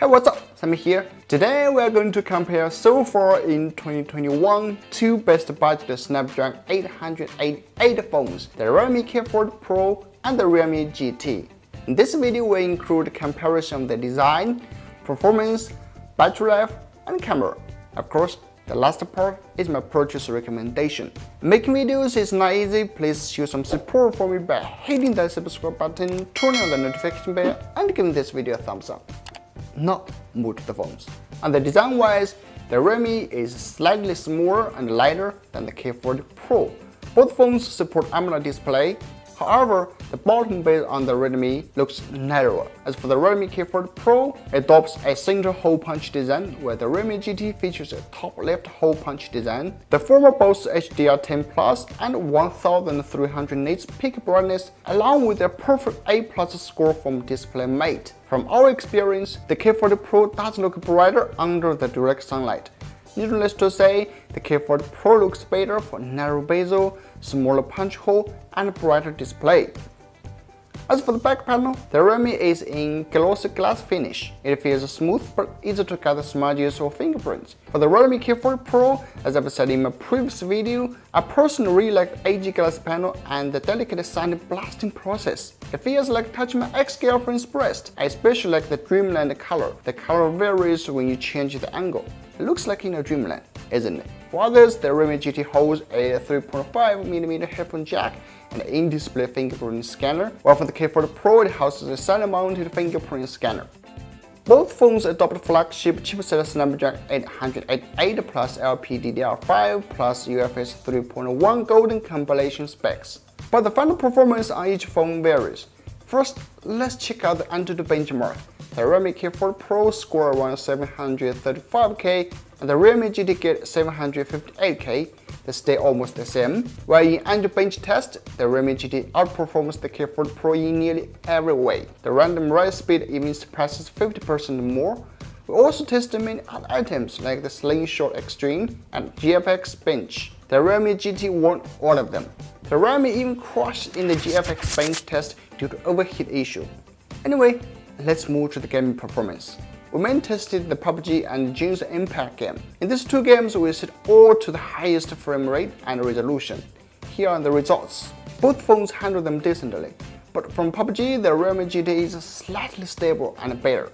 Hey what's up, Sammy here. Today we are going to compare so far in 2021 two best budget Snapdragon 888 phones, the Redmi K40 Pro and the Realme GT. In this video we include comparison of the design, performance, battery life and camera. Of course, the last part is my purchase recommendation. Making videos is not easy, please show some support for me by hitting that subscribe button, turning on the notification bell and giving this video a thumbs up not move the phones. And the design wise, the Realme is slightly smaller and lighter than the K40 Pro. Both phones support AMOLED display, However, the bottom base on the Redmi looks narrower. As for the Redmi K40 Pro, it adopts a single hole punch design, where the Realme GT features a top left hole punch design. The former boasts HDR10 Plus and 1300 nits peak brightness, along with a perfect A plus score from DisplayMate. From our experience, the K40 Pro does look brighter under the direct sunlight. Needless to say, the K40 Pro looks better for narrow bezel, smaller punch hole, and brighter display. As for the back panel, the Realme is in glossy glass finish. It feels smooth but easy to cut smudges or fingerprints. For the Redmi K40 Pro, as I've said in my previous video, I personally really like aged glass panel and the delicate sound blasting process. It feels like touching my ex-girlfriend's breast. I especially like the Dreamland color. The color varies when you change the angle. It looks like in a Dreamland, isn't it? For others, the Realme GT holds a 3.5mm headphone jack an in-display fingerprint scanner, while for the K40 Pro it houses a side-mounted fingerprint scanner. Both phones adopt flagship chipset Snapdragon 888 plus LPDDR5 plus UFS 3.1 golden compilation specs. But the final performance on each phone varies. First, let's check out the Antutu benchmark. The Redmi K40 Pro score around 735K and the Realme GT get 758K. They stay almost the same. While in AndroBench test, the Realme GT outperforms the K40 Pro in nearly every way. The random write speed even surpasses 50% more. We also tested many other items like the Slingshot Extreme and GFX Bench. The Realme GT won all of them. The Realme even crashed in the GFX Bench test due to overheat issue. Anyway, let's move to the gaming performance. We main tested the PUBG and Genshin Impact game. In these two games, we set all to the highest frame rate and resolution. Here are the results. Both phones handle them decently, but from PUBG, the Realme GT is slightly stable and better.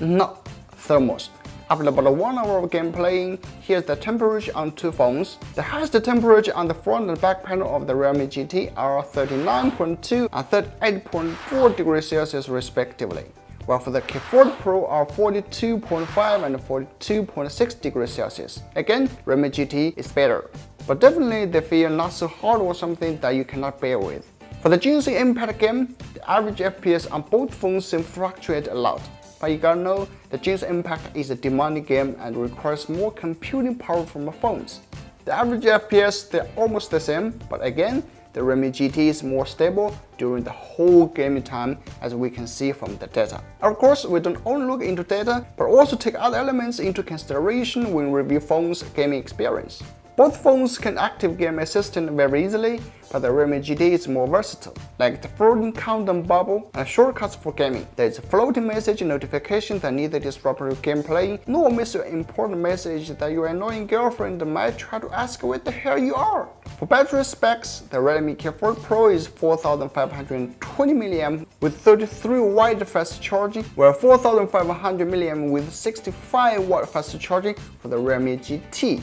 Not thermals. After about one hour of gameplay, here's the temperature on two phones. The highest temperature on the front and back panel of the Realme GT are 39.2 and 38.4 degrees Celsius respectively, while for the K40 Pro are 42.5 and 42.6 degrees Celsius. Again, Realme GT is better, but definitely they feel not so hard or something that you cannot bear with. For the Genshin Impact game, the average FPS on both phones seem fluctuate a lot. But you gotta know, the Genshin Impact is a demanding game and requires more computing power from the phones. The average FPS, they're almost the same, but again, the Realme GT is more stable during the whole gaming time as we can see from the data. Of course, we don't only look into data, but also take other elements into consideration when review phones' gaming experience. Both phones can active Game Assistant very easily, but the Realme GT is more versatile, like the floating countdown bubble and shortcuts for gaming. There is a floating message notification that neither disrupt your gameplay, nor miss your important message that your annoying girlfriend might try to ask where the hell you are. For battery specs, the Redmi K40 Pro is 4520 mAh with 33 watt fast charging, while 4500 mAh with 65 watt fast charging for the Realme GT.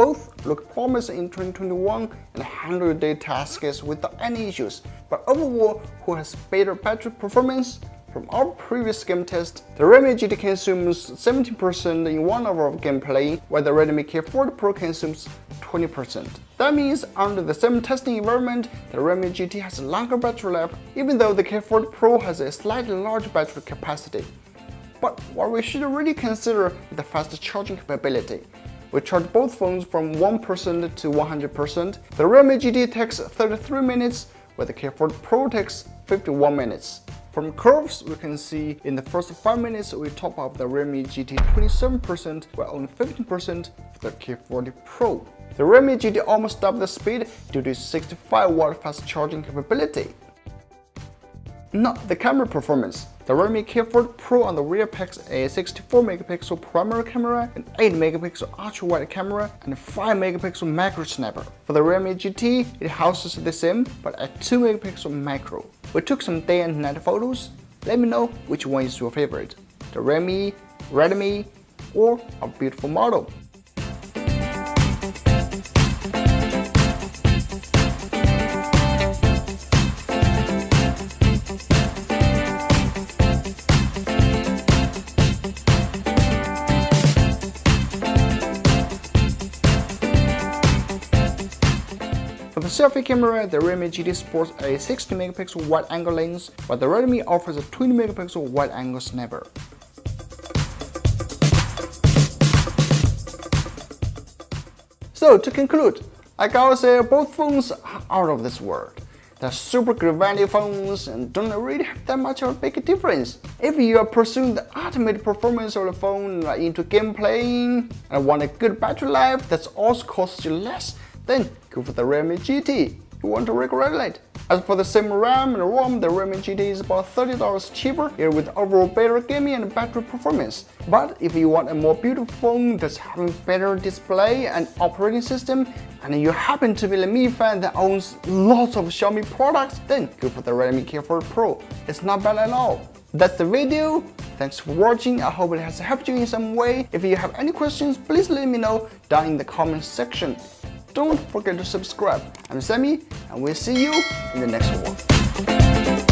Both look promising in 2021 and handle their tasks without any issues, but overall, who has better battery performance? From our previous game test, the Realme GT consumes 17% in 1 hour of gameplay, while the Redmi K40 Pro consumes 20%. That means under the same testing environment, the Realme GT has a longer battery life, even though the K40 Pro has a slightly larger battery capacity. But what we should really consider is the fast charging capability. We charge both phones from 1% to 100%. The Realme GT takes 33 minutes, while the K40 Pro takes 51 minutes. From curves, we can see in the first 5 minutes we top up the Realme GT 27% while only 15% for the K40 Pro. The Realme GT almost doubled the speed due to its 65 watt fast charging capability. Not the camera performance. The Redmi K40 Pro on the rear packs a 64 megapixel primary camera, an 8 megapixel ultra wide camera, and a 5 megapixel macro snapper. For the Realme GT, it houses the same but a 2 megapixel macro. We took some day and night photos. Let me know which one is your favorite, the Redmi, Redmi, or a beautiful model. Selfie camera, the Realme GT sports a 60 megapixel wide-angle lens, while the Redmi offers a 20 megapixel wide-angle snapper. So to conclude, I gotta say both phones are out of this world. They're super value phones and don't really have that much of a big difference. If you are pursuing the ultimate performance of the phone, into game playing, and want a good battery life that also costs you less, then go for the Realme GT. You want to regulate. As for the same RAM and ROM, the Realme GT is about $30 cheaper, here with overall better gaming and battery performance. But if you want a more beautiful phone that's having better display and operating system, and you happen to be a Mi fan that owns lots of Xiaomi products, then go for the Redmi K40 Pro. It's not bad at all. That's the video. Thanks for watching. I hope it has helped you in some way. If you have any questions, please let me know down in the comment section. Don't forget to subscribe. I'm Sammy, and we'll see you in the next one.